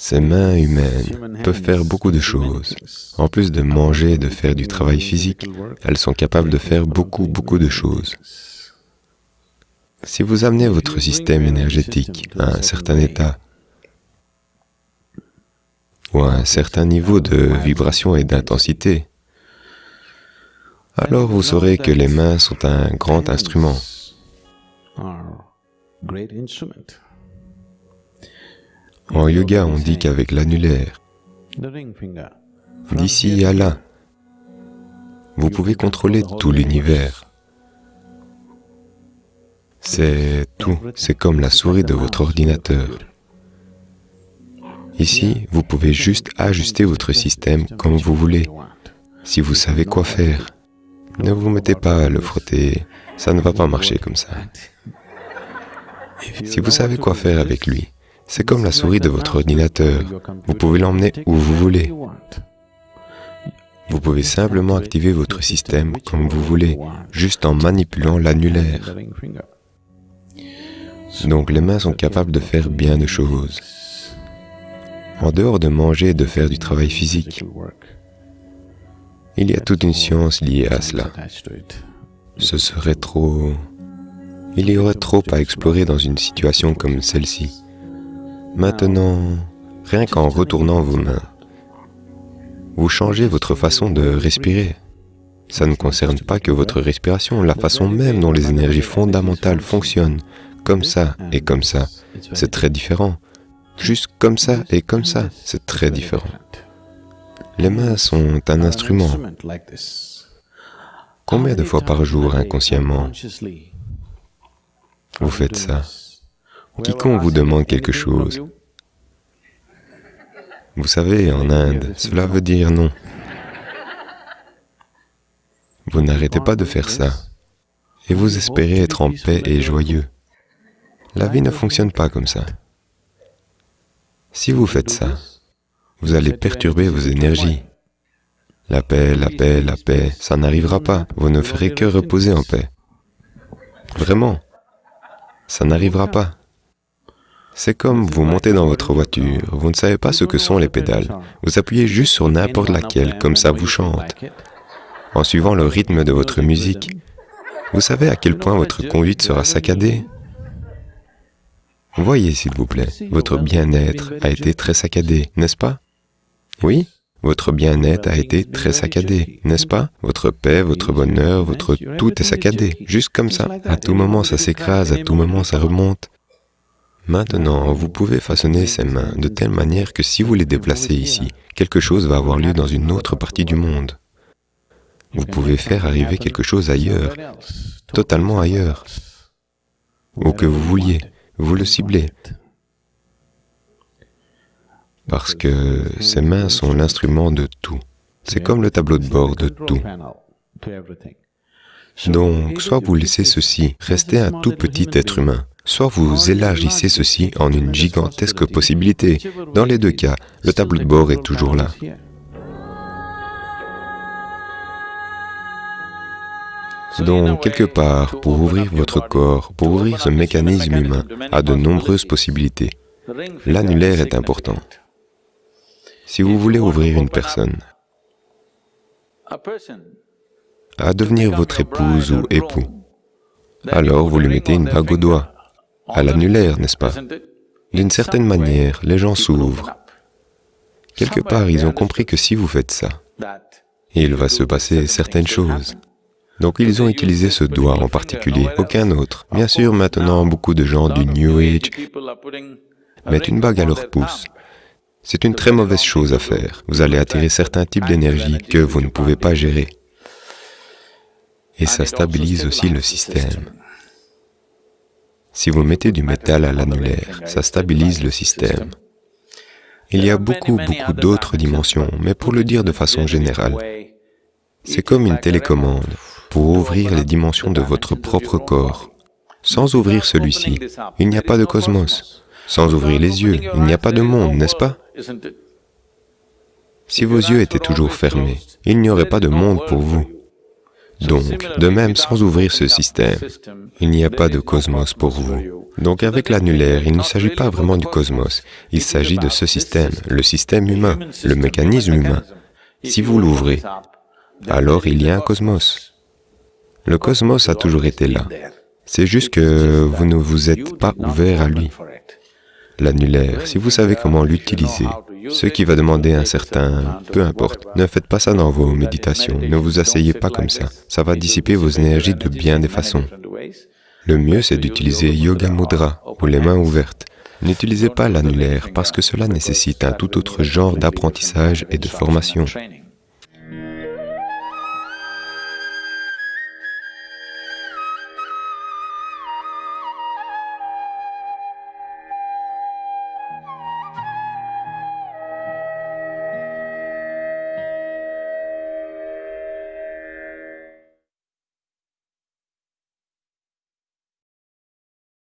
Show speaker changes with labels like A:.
A: Ces mains humaines peuvent faire beaucoup de choses. En plus de manger et de faire du travail physique, elles sont capables de faire beaucoup, beaucoup de choses. Si vous amenez votre système énergétique à un certain état, ou à un certain niveau de vibration et d'intensité, alors vous saurez que les mains sont un grand instrument. En yoga, on dit qu'avec l'annulaire, d'ici à là, vous pouvez contrôler tout l'univers. C'est tout, c'est comme la souris de votre ordinateur. Ici, vous pouvez juste ajuster votre système comme vous voulez, si vous savez quoi faire. Ne vous mettez pas à le frotter, ça ne va pas marcher comme ça. Si vous savez quoi faire avec lui, c'est comme la souris de votre ordinateur, vous pouvez l'emmener où vous voulez. Vous pouvez simplement activer votre système comme vous voulez, juste en manipulant l'annulaire. Donc les mains sont capables de faire bien de choses en dehors de manger et de faire du travail physique. Il y a toute une science liée à cela. Ce serait trop... Il y aurait trop à explorer dans une situation comme celle-ci. Maintenant, rien qu'en retournant vos mains, vous changez votre façon de respirer. Ça ne concerne pas que votre respiration, la façon même dont les énergies fondamentales fonctionnent, comme ça et comme ça, c'est très différent. Juste comme ça et comme ça, c'est très différent. Les mains sont un instrument. Combien de fois par jour inconsciemment vous faites ça? Quiconque vous demande quelque chose, vous savez, en Inde, cela veut dire non. Vous n'arrêtez pas de faire ça, et vous espérez être en paix et joyeux. La vie ne fonctionne pas comme ça. Si vous faites ça, vous allez perturber vos énergies. La paix, la paix, la paix, ça n'arrivera pas. Vous ne ferez que reposer en paix. Vraiment, ça n'arrivera pas. C'est comme vous montez dans votre voiture, vous ne savez pas ce que sont les pédales. Vous appuyez juste sur n'importe laquelle, comme ça vous chante. En suivant le rythme de votre musique, vous savez à quel point votre conduite sera saccadée Voyez, s'il vous plaît, votre bien-être a été très saccadé, n'est-ce pas? Oui votre bien-être a été très saccadé, n'est-ce pas? Votre paix, votre bonheur, votre tout est saccadé, juste comme ça. À tout moment, ça s'écrase, à tout moment, ça remonte. Maintenant, vous pouvez façonner ces mains de telle manière que si vous les déplacez ici, quelque chose va avoir lieu dans une autre partie du monde. Vous pouvez faire arriver quelque chose ailleurs, totalement ailleurs, où que vous vouliez vous le ciblez. Parce que ces mains sont l'instrument de tout. C'est comme le tableau de bord de tout. Donc, soit vous laissez ceci rester un tout petit être humain, soit vous élargissez ceci en une gigantesque possibilité. Dans les deux cas, le tableau de bord est toujours là. Donc, quelque part, pour ouvrir votre corps, pour ouvrir ce mécanisme humain à de nombreuses possibilités, l'annulaire est important. Si vous voulez ouvrir une personne à devenir votre épouse ou époux, alors vous lui mettez une bague au doigt, à l'annulaire, n'est-ce pas? D'une certaine manière, les gens s'ouvrent. Quelque part, ils ont compris que si vous faites ça, il va se passer certaines choses. Donc ils ont utilisé ce doigt en particulier, aucun autre. Bien sûr, maintenant, beaucoup de gens du New Age mettent une bague à leur pouce. C'est une très mauvaise chose à faire. Vous allez attirer certains types d'énergie que vous ne pouvez pas gérer. Et ça stabilise aussi le système. Si vous mettez du métal à l'annulaire, ça stabilise le système. Il y a beaucoup, beaucoup d'autres dimensions, mais pour le dire de façon générale, c'est comme une télécommande pour ouvrir les dimensions de votre propre corps. Sans ouvrir celui-ci, il n'y a pas de cosmos. Sans ouvrir les yeux, il n'y a pas de monde, n'est-ce pas? Si vos yeux étaient toujours fermés, il n'y aurait pas de monde pour vous. Donc, de même, sans ouvrir ce système, il n'y a pas de cosmos pour vous. Donc avec l'annulaire, il ne s'agit pas vraiment du cosmos, il s'agit de ce système, le système humain, le mécanisme humain. Si vous l'ouvrez, alors il y a un cosmos. Le cosmos a toujours été là. C'est juste que vous ne vous êtes pas ouvert à lui. L'annulaire, si vous savez comment l'utiliser, ce qui va demander un certain... peu importe, ne faites pas ça dans vos méditations, ne vous asseyez pas comme ça, ça va dissiper vos énergies de bien des façons. Le mieux, c'est d'utiliser Yoga Mudra, ou les mains ouvertes. N'utilisez pas l'annulaire parce que cela nécessite un tout autre genre d'apprentissage et de formation.